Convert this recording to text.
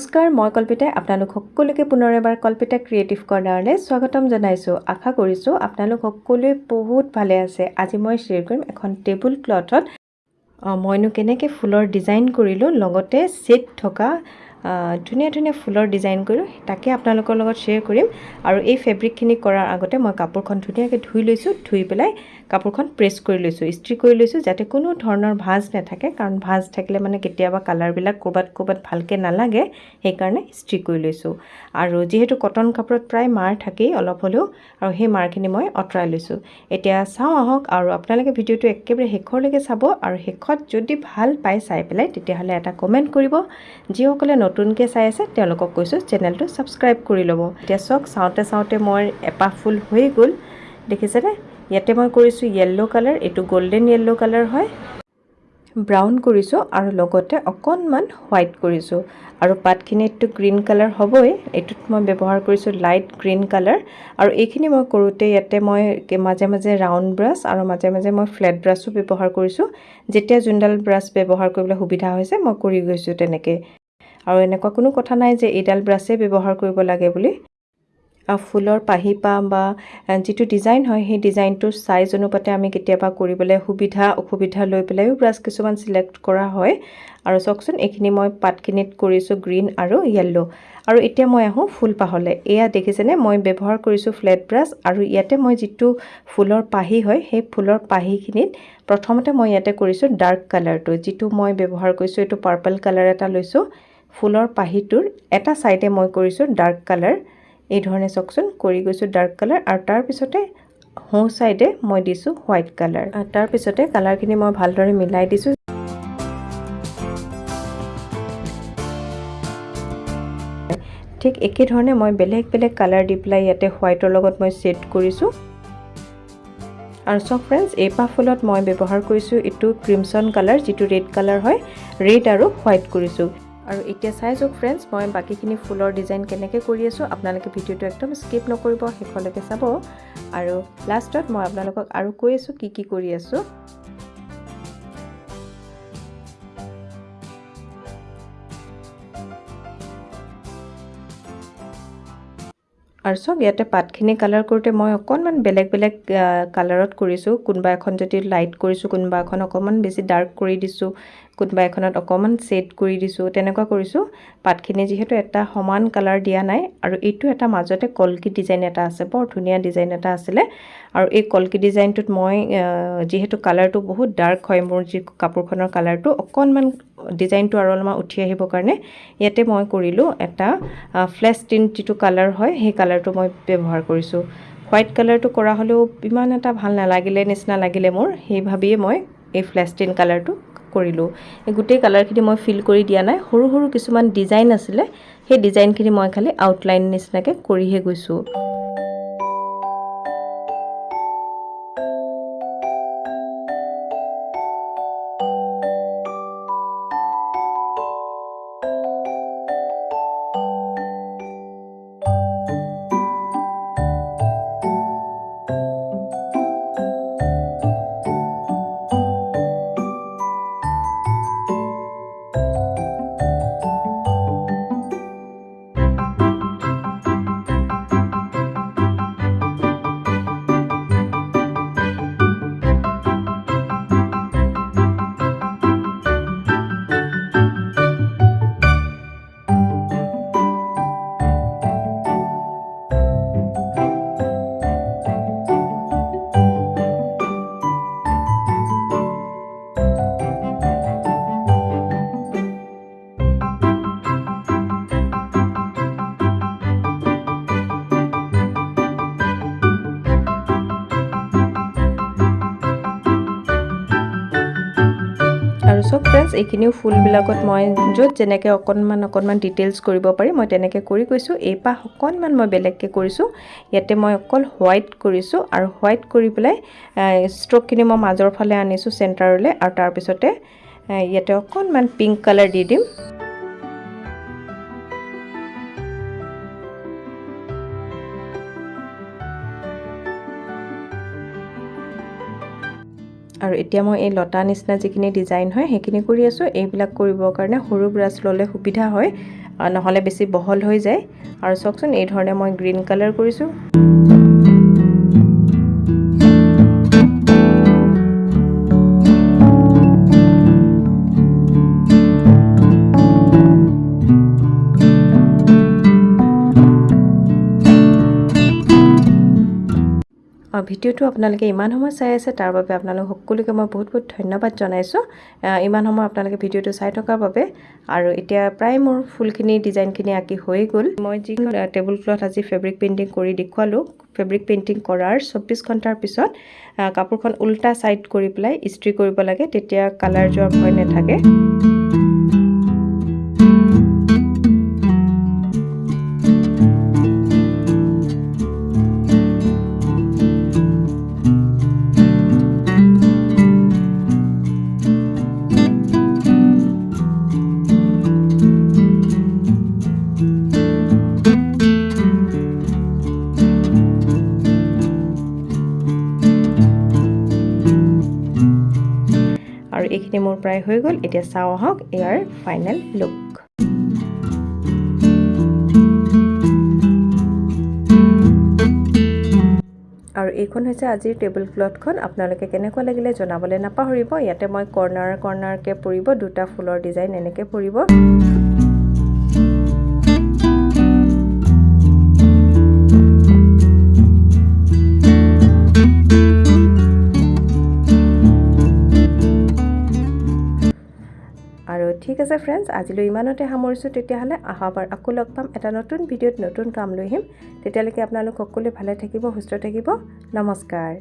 নমস্কাৰ মই কল্পিতাই আপোনালোক সকলোকে পুনৰ এবাৰ কল্পিতা ক্ৰিয়েটিভ কৰ্ণাৰলৈ স্বাগতম জনাইছোঁ। আশা কৰিছোঁ আপোনালোক সকলোৱে বহুত ভালে আছে। আজি মই শ্বেয়াৰ কৰিম এখন টেবুল ক্লথত মইনো কেনেকৈ ফুলৰ ডিজাইন কৰিলোঁ লগতে ছেট থকা ধুনীয়া ধুনীয়া ফুলৰ ডিজাইন কৰিলোঁ তাকে আপোনালোকৰ লগত শ্বেয়াৰ কৰিম। আৰু এই ফেব্ৰিকখিনি কৰাৰ আগতে মই কাপোৰখন ধুনীয়াকৈ ধুই লৈছোঁ ধুই পেলাই কাপোৰখন প্ৰেছ কৰি লৈছোঁ ইস্ত্ৰি কৰি লৈছোঁ যাতে কোনো ধৰণৰ ভাঁজ নাথাকে কাৰণ ভাঁজ থাকিলে মানে কেতিয়াবা কালাৰবিলাক ক'ৰবাত ক'ৰবাত ভালকৈ নালাগে সেইকাৰণে ইস্ত্ৰি কৰি লৈছোঁ। আৰু যিহেতু কটন কাপোৰত প্ৰায় মাৰ থাকেই অলপ হ'লেও আৰু সেই মাৰখিনি মই আঁতৰাই লৈছোঁ। এতিয়া চাওঁ আহক আৰু আপোনালোকে ভিডিঅ'টো একেবাৰে শেষৰলৈকে চাব আৰু শেষত যদি ভাল পায় চাই পেলাই তেতিয়াহ'লে এটা কমেণ্ট কৰিব। যিসকলে নতুনকৈ চাই আছে তেওঁলোকক কৈছোঁ চেনেলটো ছাবস্ক্ৰাইব কৰি ল'ব। এতিয়া চাওক চাওঁতে চাওঁতে মই এপাহ ফুল হৈ গ'ল দেখিছেনে? ইয়াতে মই কৰিছোঁ য়েল্ল' কালাৰ এইটো গল্ডেন য়েল্ল' কালাৰ হয়। ব্ৰাউন কৰিছোঁ আৰু লগতে অকণমান হোৱাইট কৰিছোঁ। আৰু পাতখিনিততো গ্ৰীণ কালাৰ হ'বই এইটোত মই ব্যৱহাৰ কৰিছোঁ লাইট গ্ৰীণ কালাৰ আৰু এইখিনি মই কৰোঁতে ইয়াতে মই মাজে মাজে ৰাউণ্ড ব্ৰাছ আৰু মাজে মাজে মই ফ্লেট ব্ৰাছো ব্যৱহাৰ কৰিছোঁ। যেতিয়া যোনডাল ব্ৰাছ ব্যৱহাৰ কৰিবলৈ সুবিধা হৈছে মই কৰি গৈছোঁ তেনেকৈ। আৰু এনেকুৱা কোনো কথা নাই যে এইডাল ব্ৰাছেই ব্যৱহাৰ কৰিব লাগে বুলি। ফুলৰ পাহি পাম বা যিটো ডিজাইন হয় সেই ডিজাইনটোৰ চাইজ অনুপাতে আমি কেতিয়াবা কৰিবলৈ সুবিধা অসুবিধা লৈ পেলাইও ব্ৰাছ কিছুমান চিলেক্ট কৰা হয়। আৰু চাওকচোন এইখিনি মই পাতখিনিত কৰিছোঁ গ্ৰীণ আৰু য়েল্ল' আৰু এতিয়া মই আহোঁ ফুলপাহলৈ এয়া দেখিছেনে? মই ব্যৱহাৰ কৰিছোঁ ফ্লেট ব্ৰাছ আৰু ইয়াতে মই যিটো ফুলৰ পাহি হয় সেই ফুলৰ পাহিখিনিত প্ৰথমতে মই ইয়াতে কৰিছোঁ ডাৰ্ক কালাৰটো যিটো মই ব্যৱহাৰ কৰিছোঁ এইটো পাৰ্পল কালাৰ এটা লৈছোঁ। ফুলৰ পাহিটোৰ এটা ছাইডে মই কৰিছোঁ ডাৰ্ক কালাৰ এই ধৰণে চাওকচোন কৰি গৈছোঁ ডাৰ্ক কালাৰ আৰু তাৰপিছতে সোঁ ছাইডে মই দিছোঁ হোৱাইট কালাৰ তাৰপিছতে কালাৰখিনি মই ভালদৰে মিলাই দিছোঁ। ঠিক একেধৰণে মই বেলেগ বেলেগ কালাৰ দি পেলাই ইয়াতে হোৱাইটৰ লগত মই ছেট কৰিছোঁ। আৰু চক ফ্ৰেণ্ডছ এইপাহ ফুলত মই ব্যৱহাৰ কৰিছোঁ এইটো ক্ৰিমচন কালাৰ যিটো ৰেড কালাৰ হয় ৰেড আৰু হোৱাইট কৰিছোঁ। আৰু এতিয়া চাই যাওক ফ্ৰেণ্ডছ মই বাকীখিনি ফুলৰ ডিজাইন কেনেকৈ কৰি আছোঁ আপোনালোকে ভিডিঅ'টো একদম স্কিপ নকৰিব শেষলৈকে চাব। আৰু লাষ্টত মই আপোনালোকক আৰু কৈ আছোঁ কি কি কৰি আছোঁ। আৰু চাওক ইয়াতে পাতখিনি কালাৰ কৰোঁতে মই অকণমান বেলেগ বেলেগ কালাৰত কৰিছোঁ। কোনোবা এখন যদি লাইট কৰিছোঁ কোনোবা এখন অকণমান বেছি ডাৰ্ক কৰি দিছোঁ। কোনোবা এখনত অকণমান ছেট কৰি দিছোঁ তেনেকুৱা কৰিছোঁ। পাতখিনি যিহেতু এটা সমান কালাৰ দিয়া নাই আৰু এইটো এটা মাজতে কলকি ডিজাইন এটা আছে বৰ ধুনীয়া ডিজাইন এটা আছিলে। আৰু এই কলকি ডিজাইনটোত মই যিহেতু কালাৰটো বহুত ডাৰ্ক হয় মোৰ যি কাপোৰখনৰ কালাৰটো অকণমান ডিজাইনটো আৰু অলপমান উঠি আহিবৰ কাৰণে ইয়াতে মই কৰিলোঁ এটা ফ্লেছ টিন যিটো কালাৰ হয় সেই কালাৰটো মই ব্যৱহাৰ কৰিছোঁ। হোৱাইট কালাৰটো কৰা হ'লেও ইমান এটা ভাল নালাগিলে নিচিনা লাগিলে মোৰ সেই ভাবিয়ে মই এই ফ্লেছ টিন কালাৰটো কৰিলোঁ। এই গোটেই কালাৰখিনি মই ফিল কৰি দিয়া নাই। সৰু সৰু কিছুমান ডিজাইন আছিলে। সেই ডিজাইনখিনি মই খালি আউটলাইন নিচিনাকৈ কৰিহে গৈছোঁ। চব ফ্ৰেণ্ডছ এইখিনিও ফুলবিলাকত মই য'ত যেনেকৈ অকণমান অকণমান ডিটেইলছ কৰিব পাৰি মই তেনেকৈ কৰি গৈছোঁ। এইপাহ অকণমান মই বেলেগকৈ কৰিছোঁ। ইয়াতে মই অকল হোৱাইট কৰিছোঁ আৰু হোৱাইট কৰি পেলাই ষ্ট্ৰকখিনি মই মাজৰ ফালে আনিছোঁ চেণ্টাৰলৈ আৰু তাৰপিছতে ইয়াতে অকণমান পিংক কালাৰ দি দিম। আৰু এতিয়া মই এই লতা নিচিনা যিখিনি ডিজাইন হয় সেইখিনি কৰি আছোঁ। এইবিলাক কৰিবৰ কাৰণে সৰু ব্ৰাছ ল'লে সুবিধা হয়। নহ'লে বেছি বহল হৈ যায়। আৰু চাওকচোন এই ধৰণে মই গ্ৰীণ কালাৰ কৰিছোঁ। ভিডিঅ'টো আপোনালোকে ইমান সময় চাই আছে তাৰ বাবে আপোনালোক সকলোকে মই বহুত বহুত ধন্যবাদ জনাইছোঁ। ইমান সময় আপোনালোকে ভিডিঅ'টো চাই থকাৰ বাবে। আৰু এতিয়া প্ৰায় মোৰ ফুলখিনি ডিজাইনখিনি আঁকি হৈ গ'ল। মই যিখন টেবুল ক্লথ আজি ফেব্ৰিক পেইণ্টিং কৰি দেখুৱালোঁ। ফেব্ৰিক পেইণ্টিং কৰাৰ চৌব্বিছ ঘণ্টাৰ পিছত কাপোৰখন উল্টা ছাইড কৰি পেলাই ইস্ত্ৰি কৰিব লাগে তেতিয়া কালাৰ যোৱাৰ ভয় নাথাকে। এইখিনি মোৰ প্ৰায় হৈ গ'ল। এতিয়া চাওঁ আহক ইয়াৰ ফাইনেল লুক আৰু এইখন হৈছে আজিৰ টেবুল ক্লথখন আপোনালোকে কেনেকুৱা লাগিলে জনাবলৈ নাপাহৰিব। ইয়াতে মই কৰ্ণাৰ কৰ্ণাৰকৈ পৰিব। দুটা ফুলৰ ডিজাইন এনেকৈ পৰিব। ঠিক আছে ফ্ৰেণ্ডছ আজিলৈ ইমানতে সামৰিছোঁ তেতিয়াহ'লে অহাবাৰ আকৌ লগ পাম এটা নতুন ভিডিঅ'ত নতুন কাম লৈ আহিম। তেতিয়ালৈকে আপোনালোক সকলোৱে ভালে থাকিব সুস্থ থাকিব। নমস্কাৰ।